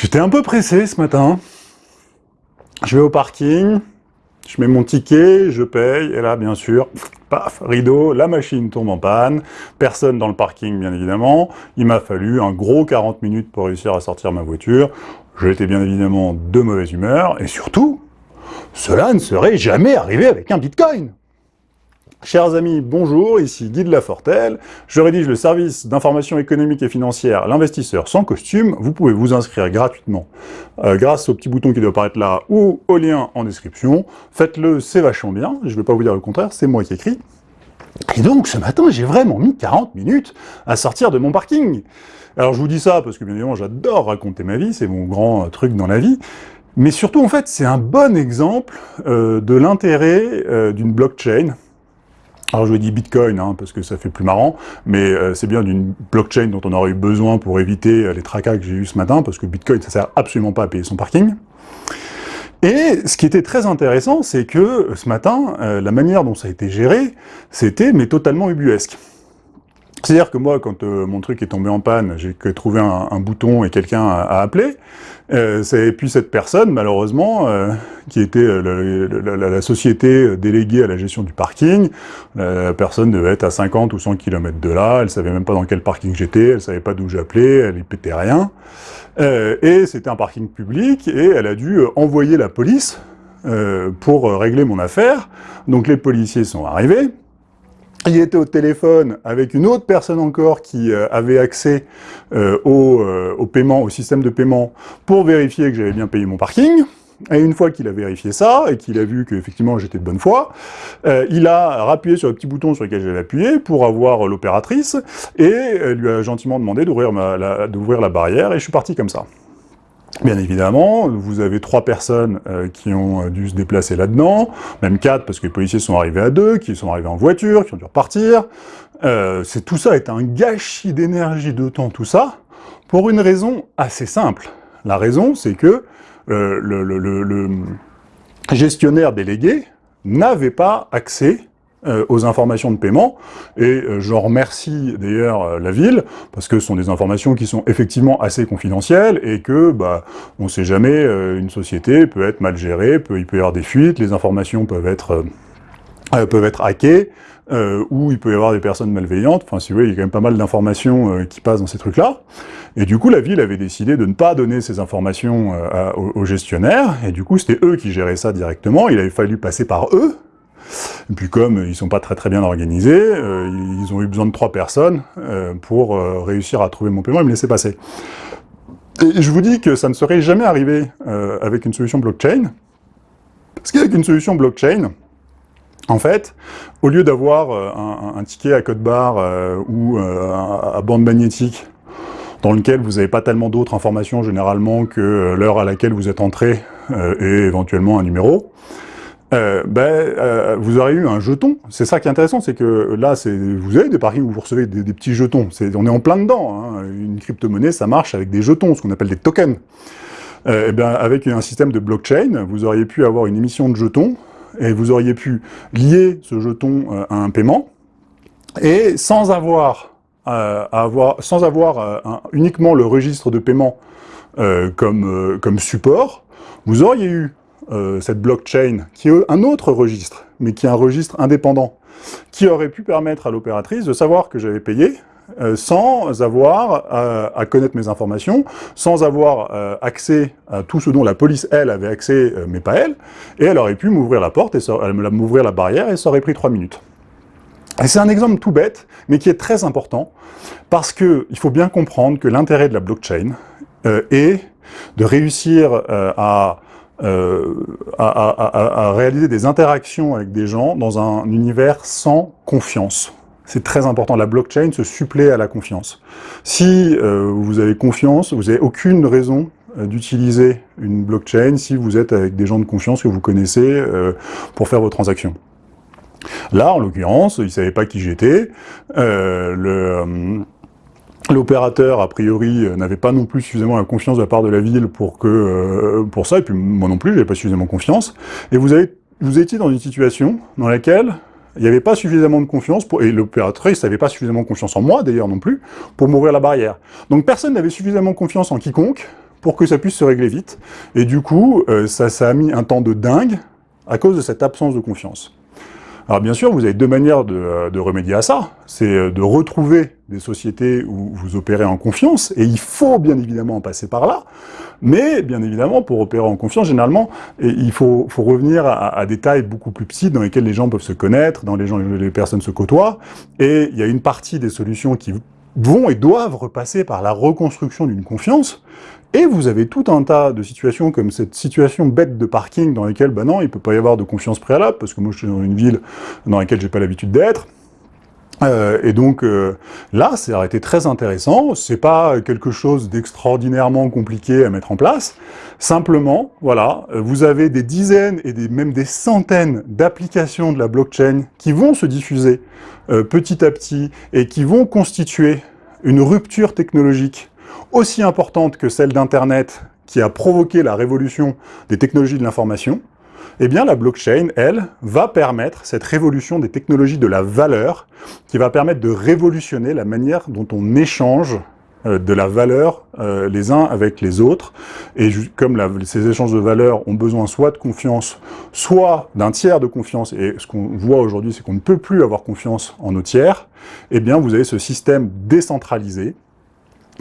J'étais un peu pressé ce matin. Je vais au parking, je mets mon ticket, je paye, et là, bien sûr, paf, rideau, la machine tombe en panne, personne dans le parking, bien évidemment. Il m'a fallu un gros 40 minutes pour réussir à sortir ma voiture. J'étais bien évidemment de mauvaise humeur, et surtout, cela ne serait jamais arrivé avec un bitcoin Chers amis, bonjour, ici Guy de Lafortelle. Je rédige le service d'information économique et financière L'investisseur sans costume. Vous pouvez vous inscrire gratuitement euh, grâce au petit bouton qui doit apparaître là ou au lien en description. Faites-le, c'est vachement bien. Je ne vais pas vous dire le contraire, c'est moi qui écris. Et donc, ce matin, j'ai vraiment mis 40 minutes à sortir de mon parking. Alors, je vous dis ça parce que, bien évidemment, j'adore raconter ma vie, c'est mon grand euh, truc dans la vie. Mais surtout, en fait, c'est un bon exemple euh, de l'intérêt d'une blockchain, alors je dis Bitcoin, hein, parce que ça fait plus marrant, mais euh, c'est bien d'une blockchain dont on aurait eu besoin pour éviter euh, les tracas que j'ai eu ce matin, parce que Bitcoin, ça sert absolument pas à payer son parking. Et ce qui était très intéressant, c'est que euh, ce matin, la manière dont ça a été géré, c'était mais totalement ubuesque. C'est-à-dire que moi, quand mon truc est tombé en panne, j'ai que trouvé un, bouton et quelqu'un a, appelé, euh, et puis cette personne, malheureusement, euh, qui était euh, la, société déléguée à la gestion du parking, la personne devait être à 50 ou 100 km de là, elle savait même pas dans quel parking j'étais, elle savait pas d'où j'appelais, elle y pétait rien. et c'était un parking public, et elle a dû envoyer la police pour régler mon affaire. Donc les policiers sont arrivés, il était au téléphone avec une autre personne encore qui euh, avait accès euh, au, euh, au, paiement, au système de paiement, pour vérifier que j'avais bien payé mon parking. Et une fois qu'il a vérifié ça, et qu'il a vu qu'effectivement j'étais de bonne foi, il a rappuyé sur le petit bouton sur lequel j'avais appuyé pour avoir l'opératrice, et lui a gentiment demandé d'ouvrir la barrière, et je suis parti comme ça. Bien évidemment, vous avez trois personnes euh, qui ont euh, dû se déplacer là-dedans, même quatre, parce que les policiers sont arrivés à deux, qui sont arrivés en voiture, qui ont dû repartir. Euh, tout ça est un gâchis d'énergie, de temps, tout ça, pour une raison assez simple. La raison, c'est que le, le gestionnaire délégué n'avait pas accès euh, aux informations de paiement, et euh, je remercie d'ailleurs euh, la ville, parce que ce sont des informations qui sont effectivement assez confidentielles, et que, bah, on ne sait jamais, une société peut être mal gérée, peut, il peut y avoir des fuites, les informations peuvent être, peuvent être hackées, ou il peut y avoir des personnes malveillantes, enfin si vous voyez, il y a quand même pas mal d'informations qui passent dans ces trucs-là, et du coup la ville avait décidé de ne pas donner ces informations aux gestionnaires, et du coup c'était eux qui géraient ça directement, il avait fallu passer par eux, et puis comme ils sont pas très très bien organisés, euh, ils ont eu besoin de trois personnes euh, pour euh, réussir à trouver mon paiement et me laisser passer. Et je vous dis que ça ne serait jamais arrivé avec une solution blockchain, parce qu'avec une solution blockchain, en fait, au lieu d'avoir un, ticket à code barre ou à bande magnétique dans lequel vous n'avez pas tellement d'autres informations généralement que l'heure à laquelle vous êtes entré et éventuellement un numéro, euh, ben, euh, vous aurez eu un jeton. C'est ça qui est intéressant, c'est que là, vous avez des parkings où vous recevez des, petits jetons. on est en plein dedans. Hein. Une crypto-monnaie, ça marche avec des jetons, ce qu'on appelle des tokens. Euh, et eh bien, avec un système de blockchain, vous auriez pu avoir une émission de jetons, et vous auriez pu lier ce jeton euh, à un paiement, et sans avoir, avoir, sans avoir uniquement le registre de paiement comme, comme support, vous auriez eu euh, cette blockchain, qui est un autre registre, mais qui est un registre indépendant, qui aurait pu permettre à l'opératrice de savoir que j'avais payé, euh, sans avoir euh, à connaître mes informations, sans avoir accès à tout ce dont la police, elle, avait accès, mais pas elle, et elle aurait pu m'ouvrir la porte, et m'ouvrir la barrière, et ça aurait pris trois minutes. Et c'est un exemple tout bête, mais qui est très important, parce qu'il faut bien comprendre que l'intérêt de la blockchain est de réussir à euh, à, réaliser des interactions avec des gens dans un univers sans confiance. C'est très important, la blockchain se supplée à la confiance. Si euh, vous avez confiance, vous n'avez aucune raison euh, d'utiliser une blockchain si vous êtes avec des gens de confiance que vous connaissez pour faire vos transactions. Là, en l'occurrence, ils ne savaient pas qui j'étais. L'opérateur, a priori, euh, n'avait pas non plus suffisamment la confiance de la part de la ville pour que euh, pour ça, et puis moi non plus, j'avais pas suffisamment confiance. Et vous, avez, vous étiez dans une situation dans laquelle il n'y avait pas suffisamment de confiance, pour, et l'opérateur, il n'avait pas suffisamment confiance en moi, d'ailleurs non plus, pour m'ouvrir la barrière. Donc personne n'avait suffisamment confiance en quiconque pour que ça puisse se régler vite. Et du coup, euh, ça, ça a mis un temps de dingue à cause de cette absence de confiance. Alors bien sûr, vous avez deux manières de, euh, remédier à ça. C'est euh, de retrouver des sociétés où vous opérez en confiance, et il faut bien évidemment passer par là, mais bien évidemment, pour opérer en confiance, généralement, il faut, revenir à, à, des tailles beaucoup plus petites dans lesquelles les gens peuvent se connaître, dans les gens les personnes se côtoient, et il y a une partie des solutions qui vont et doivent repasser par la reconstruction d'une confiance, et vous avez tout un tas de situations comme cette situation bête de parking dans laquelle, bah non, il peut pas y avoir de confiance préalable, parce que moi je suis dans une ville dans laquelle j'ai pas l'habitude d'être, euh, et donc euh, là, ça aurait été très intéressant, c'est pas quelque chose d'extraordinairement compliqué à mettre en place, simplement, voilà, vous avez des dizaines et même des centaines d'applications de la blockchain qui vont se diffuser euh, petit à petit et qui vont constituer une rupture technologique aussi importante que celle d'Internet qui a provoqué la révolution des technologies de l'information, eh bien la blockchain, elle, va permettre cette révolution des technologies de la valeur, qui va permettre de révolutionner la manière dont on échange euh, de la valeur euh, les uns avec les autres. Et comme ces échanges de valeur ont besoin soit de confiance, soit d'un tiers de confiance, et ce qu'on voit aujourd'hui, c'est qu'on ne peut plus avoir confiance en nos tiers, eh bien vous avez ce système décentralisé,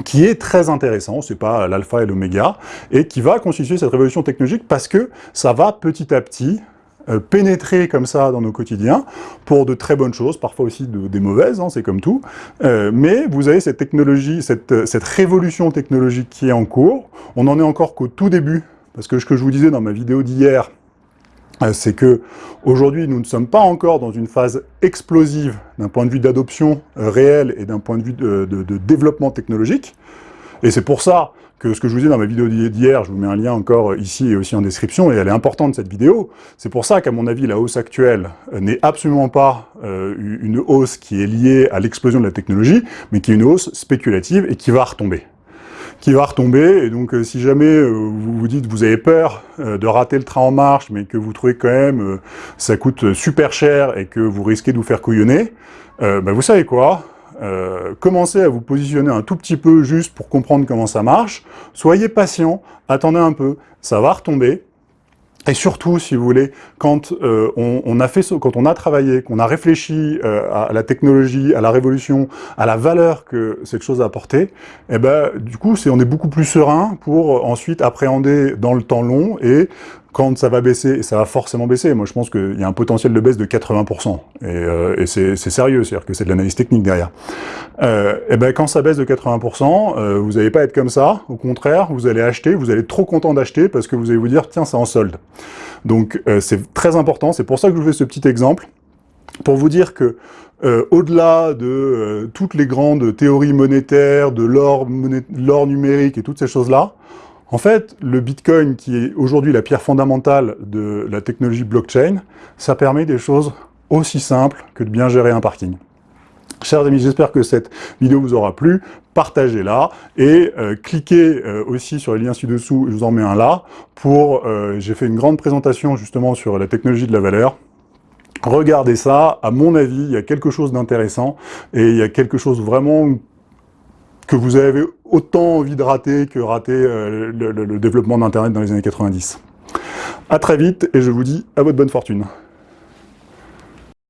qui est très intéressant, c'est pas l'alpha et l'oméga, et qui va constituer cette révolution technologique parce que ça va petit à petit euh, pénétrer comme ça dans nos quotidiens pour de très bonnes choses, parfois aussi de, des mauvaises, hein, c'est comme tout, euh, mais vous avez cette technologie, cette, euh, cette révolution technologique qui est en cours, on n'en est encore qu'au tout début, parce que ce que je vous disais dans ma vidéo d'hier, c'est que aujourd'hui nous ne sommes pas encore dans une phase explosive d'un point de vue d'adoption euh, réelle et d'un point de vue de, développement technologique. Et c'est pour ça que ce que je vous disais dans ma vidéo d'hier, je vous mets un lien encore ici et aussi en description, et elle est importante cette vidéo, c'est pour ça qu'à mon avis la hausse actuelle euh, n'est absolument pas une hausse qui est liée à l'explosion de la technologie, mais qui est une hausse spéculative et qui va retomber qui va retomber, et donc euh, si jamais euh, vous vous dites vous avez peur euh, de rater le train en marche, mais que vous trouvez quand même ça coûte super cher et que vous risquez de vous faire couillonner, bah, vous savez quoi commencez à vous positionner un tout petit peu juste pour comprendre comment ça marche, soyez patient, attendez un peu, ça va retomber, et surtout, si vous voulez, quand euh, on, a fait, quand on a travaillé, qu'on a réfléchi euh, à la technologie, à la révolution, à la valeur que cette chose a apportée, eh ben, du coup, c'est on est beaucoup plus serein pour ensuite appréhender dans le temps long et quand ça va baisser, ça va forcément baisser. Moi, je pense qu'il y a un potentiel de baisse de 80%. Et, euh, et c'est sérieux, c'est-à-dire que c'est de l'analyse technique derrière. Euh, et ben, quand ça baisse de 80%, euh, vous n'allez pas être comme ça. Au contraire, vous allez acheter, vous allez être trop content d'acheter parce que vous allez vous dire, tiens, c'est en solde. Donc, euh, c'est très important. C'est pour ça que je vous fais ce petit exemple pour vous dire que au-delà de toutes les grandes théories monétaires, de l'or numérique et toutes ces choses-là, en fait, le Bitcoin, qui est aujourd'hui la pierre fondamentale de la technologie blockchain, ça permet des choses aussi simples que de bien gérer un parking. Chers amis, j'espère que cette vidéo vous aura plu. Partagez-la et euh, cliquez euh, aussi sur les liens ci-dessous, je vous en mets un là, pour... Euh, j'ai fait une grande présentation justement sur la technologie de la valeur. Regardez ça, à mon avis, il y a quelque chose d'intéressant et il y a quelque chose vraiment que vous avez autant envie de rater que rater euh, le, le développement d'Internet dans les années 90. A très vite et je vous dis à votre bonne fortune.